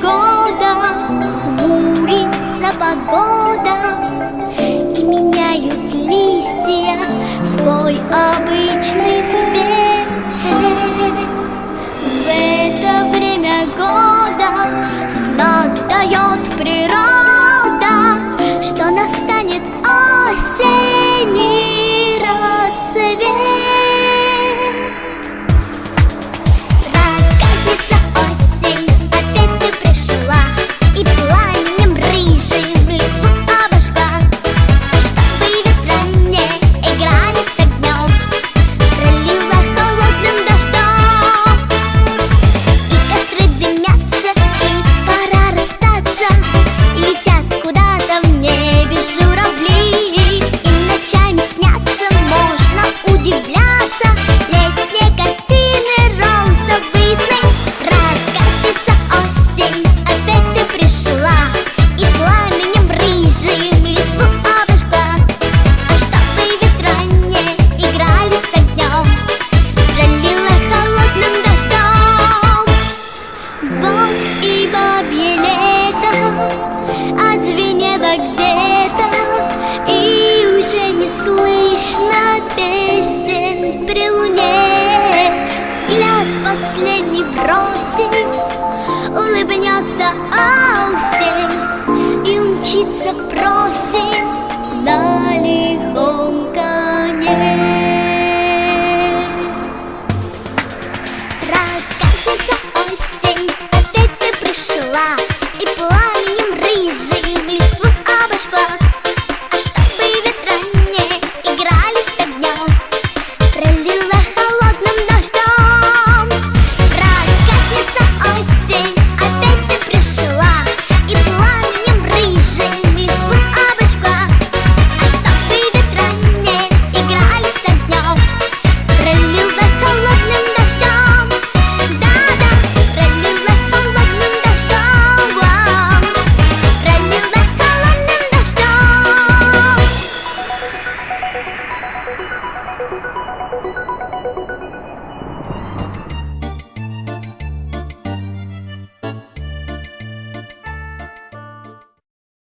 pagoda Humurit sa pagoda Последний бросив Улыбнется всем И умчится в на далеко